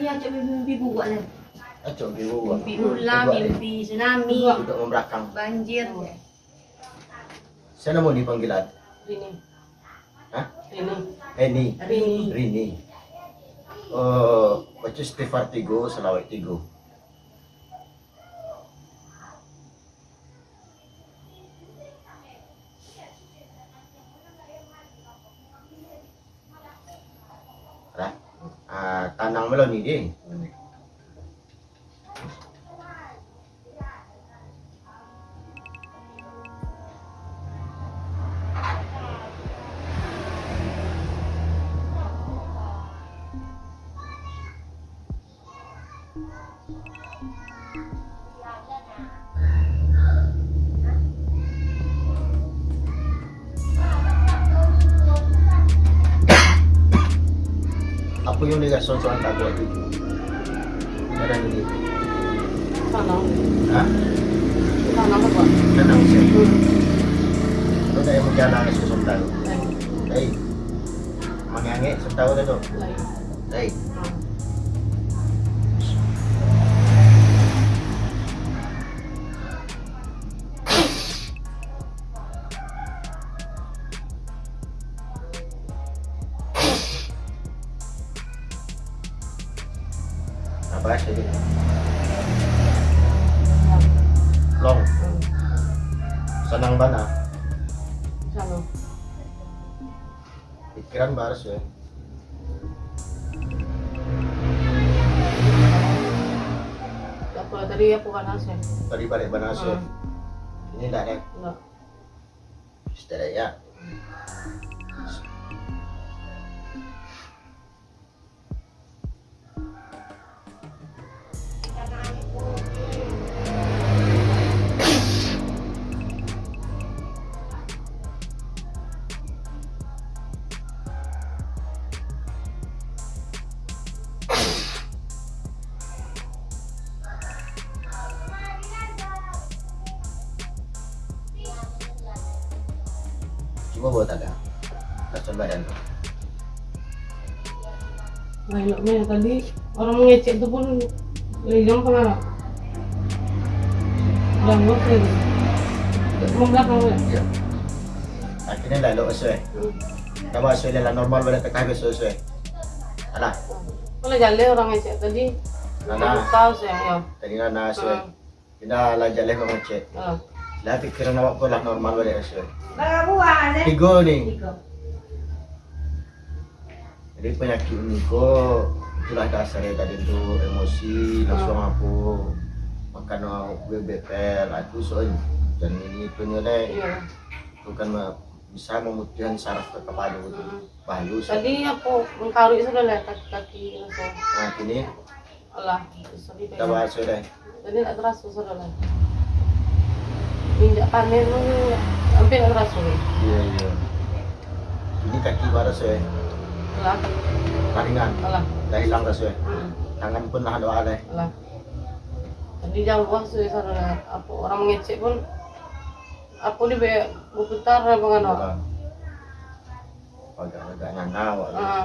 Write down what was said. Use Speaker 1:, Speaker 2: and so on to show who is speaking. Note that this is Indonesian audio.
Speaker 1: Saya cak mimpi buruk lah.
Speaker 2: Acok di bawah.
Speaker 1: Mimpi ular, mimpi tsunami,
Speaker 2: membelakang.
Speaker 1: banjir.
Speaker 2: Sana mau dipanggilan?
Speaker 3: Rini.
Speaker 2: Hah?
Speaker 3: Rini.
Speaker 2: Eni.
Speaker 1: Rini.
Speaker 2: Rini. Oh, baca istighfar tigo, salawat tigo. à, ta nắng mới lâu nhỉ đi. po yung ligasyon sa Antagua Bridge. Narinig.
Speaker 3: Tanaw.
Speaker 2: Ha?
Speaker 3: Tanaw ka
Speaker 2: ba? Tanaw siya.
Speaker 3: Hmm.
Speaker 2: Ito tayo magkalakas sa sundalo.
Speaker 3: Ay.
Speaker 2: Ay. Mangangi sa tao na to. Ay.
Speaker 3: Ay.
Speaker 2: Apa din?
Speaker 3: Hmm.
Speaker 2: Long,
Speaker 3: Hmm.
Speaker 2: sanang ba na?
Speaker 3: Sana.
Speaker 2: Pikiran ba siya?
Speaker 3: Apa tadi apa kan nasi?
Speaker 2: Tadi balik ba na siya?
Speaker 3: Hmm.
Speaker 2: Ini enggak nih?
Speaker 3: Enggak.
Speaker 2: Sudah ya. Coba buat ada. Rasa badan tuh.
Speaker 3: Nah, eloknya tadi orang mengecek itu pun Ligang ke mana? Dan gue sih Membelakang ya?
Speaker 2: Iya. Akhirnya lalu sesuai.
Speaker 3: Hmm.
Speaker 2: Nama sesuai lah normal pada tekah sesuai. Alah,
Speaker 3: Kalau jalan orang ngecek tadi
Speaker 2: Alah.
Speaker 3: Tahu sih ya
Speaker 2: tadi nana sesuai.
Speaker 3: Hmm.
Speaker 2: Kita lah jalan mengecek.
Speaker 3: Ah.
Speaker 2: Lah pikiran awak pun lah normal pada sesuai.
Speaker 1: Berapa buah ada?
Speaker 2: Tiga nih.
Speaker 1: Tiga.
Speaker 2: Jadi penyakit ini kok itulah dasarnya tadi itu emosi langsung aku makan gue bepel aku soalnya dan ini punya deh
Speaker 3: Iya
Speaker 2: itu kan bisa memutihkan saraf ke kepala itu bayu
Speaker 3: Tadi aku mengkaru sudah lah kaki-kaki langsung
Speaker 2: nah ini
Speaker 3: Allah
Speaker 2: kita bahas sudah
Speaker 3: Tadi tak terasa sudah lah Injak panen hampir terasa nih
Speaker 2: iya iya. Ini kaki baru saya
Speaker 3: Allah
Speaker 2: ringan
Speaker 3: Allah
Speaker 2: dah hilang
Speaker 3: Hmm.
Speaker 2: tangan pun lah doa deh.
Speaker 3: Allah Tadi jauh sih sana apa orang mengecek pun apa di be berputar apa kan
Speaker 2: agak agak nyana awak
Speaker 3: Ah,